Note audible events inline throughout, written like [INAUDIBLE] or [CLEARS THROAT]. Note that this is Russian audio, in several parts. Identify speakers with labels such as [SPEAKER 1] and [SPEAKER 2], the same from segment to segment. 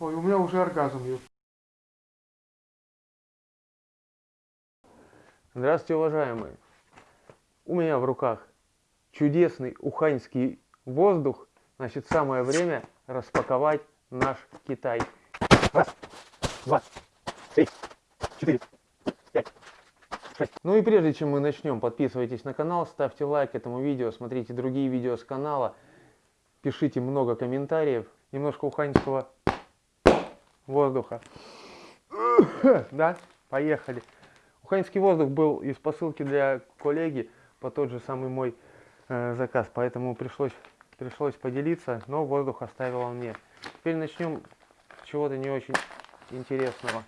[SPEAKER 1] Ой, у меня уже оргазм ёп. Здравствуйте, уважаемые. У меня в руках чудесный уханьский воздух. Значит, самое время распаковать наш Китай. Раз, два, три, четыре. Ну и прежде чем мы начнем, подписывайтесь на канал, ставьте лайк этому видео, смотрите другие видео с канала, пишите много комментариев, немножко уханьского воздуха. Да, поехали. Уханьский воздух был из посылки для коллеги по тот же самый мой э, заказ, поэтому пришлось, пришлось поделиться, но воздух оставил мне. Теперь начнем с чего-то не очень интересного.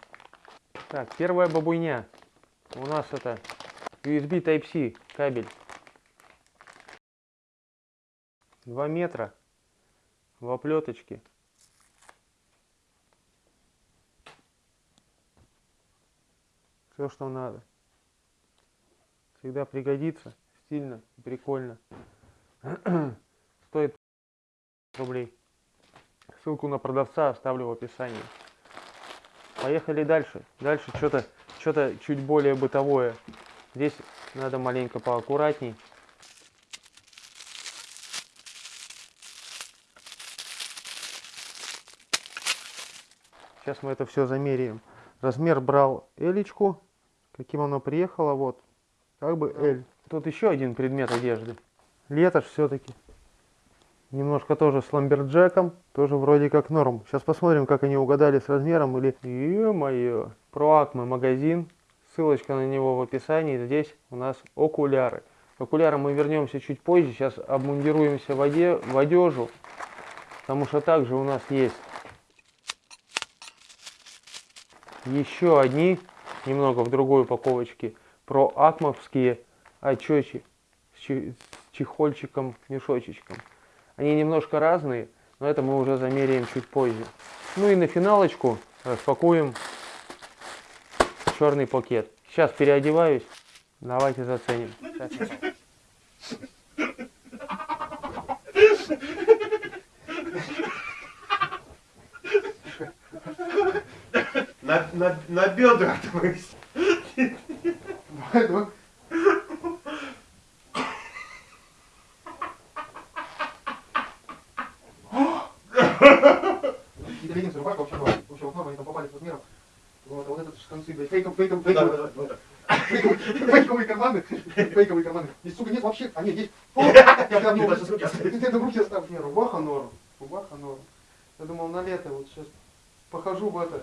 [SPEAKER 1] Так, первая бабуйня. У нас это USB Type-C кабель. 2 метра в оплеточке. Все, что надо. Всегда пригодится. Стильно, прикольно. [CLEARS THROAT] Стоит рублей. Ссылку на продавца оставлю в описании. Поехали дальше. Дальше что-то что-то чуть более бытовое. Здесь надо маленько поаккуратней. Сейчас мы это все замеряем. Размер брал элечку. Каким оно приехало, вот. Как бы L. Тут еще один предмет одежды. Лето все-таки. Немножко тоже с ламберджеком. Тоже вроде как норм. Сейчас посмотрим, как они угадали с размером. Или... Ё-моё. Про Акме магазин. Ссылочка на него в описании. Здесь у нас окуляры. К окулярам мы вернемся чуть позже. Сейчас обмундируемся в, оде... в одежу. Потому что также у нас есть еще одни, немного в другой упаковочке, про акмовские очечи с чехольчиком, мешочечком. Они немножко разные, но это мы уже замеряем чуть позже. Ну и на финалочку распакуем черный пакет. Сейчас переодеваюсь, давайте заценим.
[SPEAKER 2] На, на, на бедра твои.
[SPEAKER 1] Какие-то леггинсы, рубашка вообще была. Вообще вот они там попали с размером. Вот, а вот этот концы, блядь, фейков, фейков, фейковые, фейковые карманы, фейковые карманы. Здесь, сука, нет вообще, а нет, есть. О, Я прям не Ты это в руки оставь. Не, рубаха норм, рубаха норм. Я думал на лето вот сейчас похожу в это,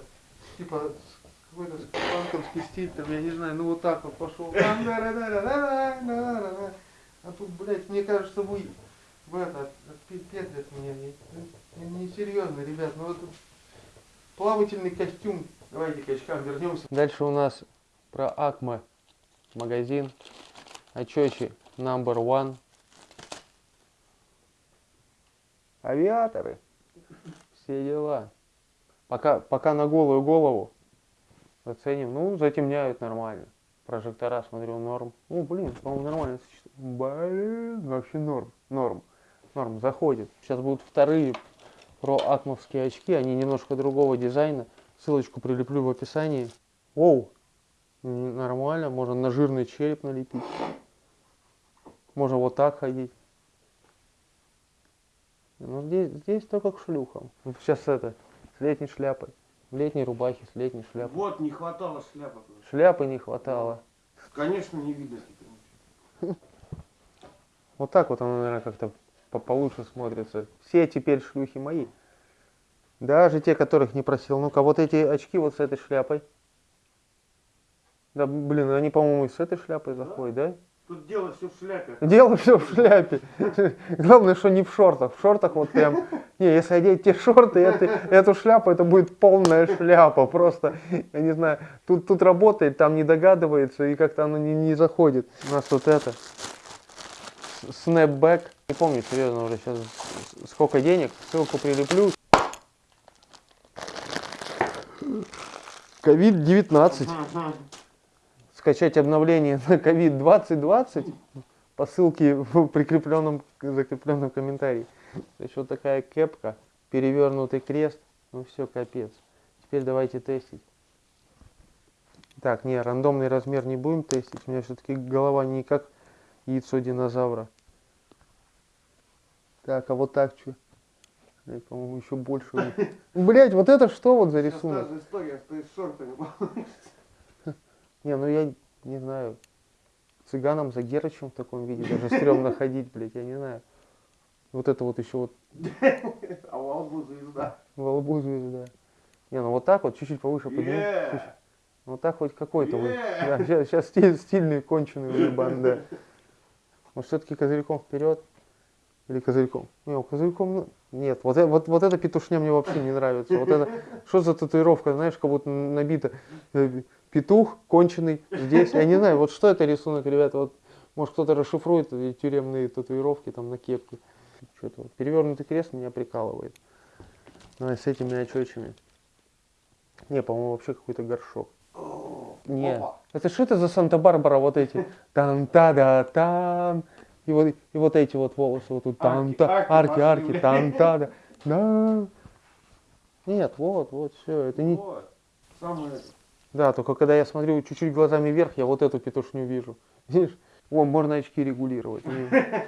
[SPEAKER 1] типа, какой-то панковский стиль, там, я не знаю, ну вот так вот пошел. А тут, блядь, мне кажется, вы в это, петлят меня. Не, не серьезно, ребят, ну вот плавательный костюм. Давайте к очкам вернемся. Дальше у нас про Акма магазин. Очечи number one. Авиаторы. Все дела. Пока, пока на голую голову оценим. Ну, затемняют нормально. Прожектора, смотрю, норм. Ну, блин, по-моему, нормально. Блин, вообще норм. Норм. Норм, заходит. Сейчас будут вторые про акмовские очки. Они немножко другого дизайна. Ссылочку прилеплю в описании. Оу, нормально. Можно на жирный череп налепить. Можно вот так ходить. Ну, здесь, здесь только к шлюхам. Сейчас это, с летней шляпой. В летней рубахе, с летней шляпой.
[SPEAKER 2] Вот, не хватало шляпы.
[SPEAKER 1] Шляпы не хватало.
[SPEAKER 2] Конечно, не видно. [LAUGHS]
[SPEAKER 1] Вот так вот оно, наверное, как-то по получше смотрится. Все теперь шлюхи мои. Даже те, которых не просил. Ну-ка, вот эти очки вот с этой шляпой. Да, блин, они, по-моему, и с этой шляпой заходят, да?
[SPEAKER 2] Тут дело все в шляпе.
[SPEAKER 1] Дело все в шляпе. Главное, что не в шортах. В шортах вот прям... Не, если одеть те шорты, это, эту шляпу, это будет полная шляпа. Просто, я не знаю, тут, тут работает, там не догадывается, и как-то оно не, не заходит. У нас вот это. Снэпбэк. Не помню, серьезно, уже сейчас сколько денег. Ссылку прилеплю. COVID-19. Скачать обновление на COVID-2020 по ссылке в прикрепленном, закрепленном комментарии. То есть вот такая кепка, перевернутый крест, Ну все, капец. Теперь давайте тестить. Так, не, рандомный размер не будем тестить. У меня все-таки голова не как яйцо динозавра. Так, а вот так что? По-моему, еще больше. Блять, вот это что вот за
[SPEAKER 2] Сейчас
[SPEAKER 1] рисунок?
[SPEAKER 2] та же история, с шортами.
[SPEAKER 1] Не, ну я не знаю. Цыганам за Герычем в таком виде даже стрёмно ходить, блядь, я не знаю. Вот это вот еще вот [LAUGHS]
[SPEAKER 2] А у Албу звезда.
[SPEAKER 1] во лбу звезда. Не, ну вот так вот, чуть-чуть повыше подними. Вот так хоть какой-то. Да, сейчас, сейчас стиль, стильный, конченый уебан, да. Может, все-таки козырьком вперед? Или козырьком? Не, козырьком, ну, нет. Вот, э- вот, вот эта петушня мне вообще не нравится. Вот это, что за татуировка, знаешь, как будто набита э, петух конченый здесь. Я не знаю, вот что это рисунок, ребята, вот, может, кто-то расшифрует тюремные татуировки там на кепке. Что-то вот. Перевернутый крест меня прикалывает. Ну, и с этими очечами. Не, по-моему, вообще какой-то горшок. Не.
[SPEAKER 2] опа.
[SPEAKER 1] Это что это за Санта-Барбара вот эти? там та да там И вот, и вот эти вот волосы вот тут. там та
[SPEAKER 2] Арки,
[SPEAKER 1] арки,
[SPEAKER 2] арки
[SPEAKER 1] арки, там та да да Нет, вот, вот, все. Это не...
[SPEAKER 2] Вот. Самое...
[SPEAKER 1] Да, только когда я смотрю чуть-чуть глазами вверх, я вот эту петушню вижу. Видишь? О, можно очки регулировать.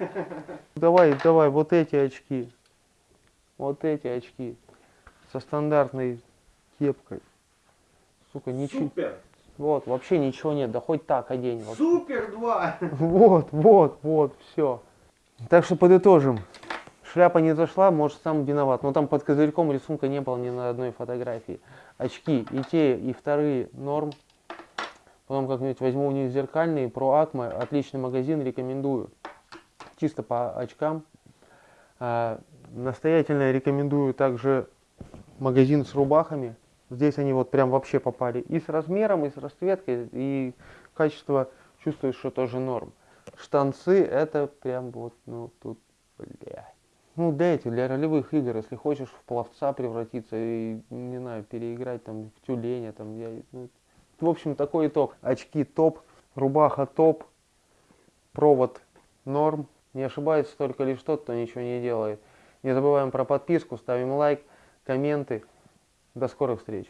[SPEAKER 1] [LAUGHS] Давай, давай, вот эти очки. Вот эти очки. Со стандартной кепкой. Сука, ничего.
[SPEAKER 2] Супер!
[SPEAKER 1] Вот, вообще ничего нет, да хоть так одень.
[SPEAKER 2] Супер 2! [LAUGHS]
[SPEAKER 1] Вот, вот, вот, все. Так что подытожим. Шляпа не зашла, может сам виноват. Но там под козырьком рисунка не было ни на одной фотографии. Очки и те, и вторые норм. Потом как-нибудь возьму у них зеркальные, про Акма, отличный магазин, рекомендую. Чисто по очкам. А, настоятельно рекомендую также магазин с рубахами. Здесь они вот прям вообще попали и с размером, и с расцветкой, и качество чувствуешь, что тоже норм. Штанцы это прям вот, ну тут, блядь. Ну, этих, для ролевых игр, если хочешь в пловца превратиться и, не знаю, переиграть там в тюленя, там, я, ну, в общем, такой итог. Очки топ, рубаха топ, провод норм. Не ошибается только лишь тот, кто ничего не делает. Не забываем про подписку, ставим лайк, комменты. До скорых встреч.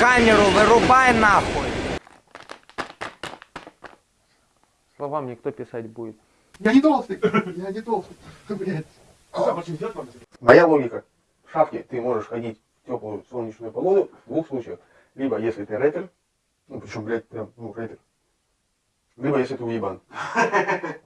[SPEAKER 3] Камеру вырубай нахуй!
[SPEAKER 1] Слова мне кто писать будет?
[SPEAKER 4] Я не толстый, я не толстый, [LAUGHS] блядь.
[SPEAKER 5] Моя логика. В шапке ты можешь ходить в теплую солнечную погоду в двух случаях. Либо если ты рэпер, ну причем, блядь, прям, ну, рэпер. Либо если ты уебан. [LAUGHS]